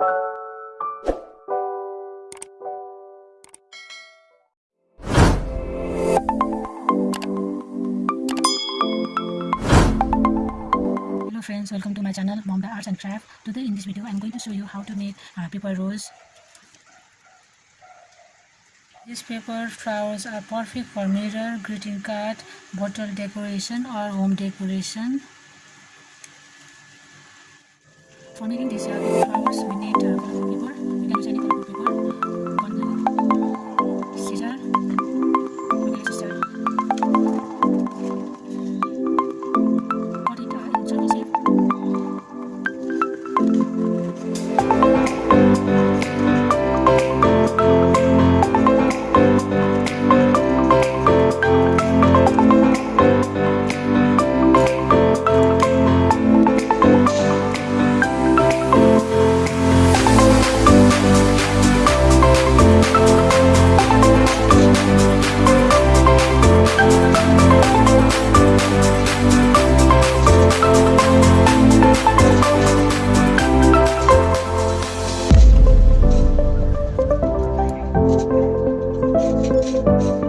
hello friends welcome to my channel Bombay Arts and Craft. Today in this video I'm going to show you how to make uh, paper rose these paper flowers are perfect for mirror greeting card bottle decoration or home decoration for making these uh, flowers we Thank you.